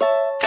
you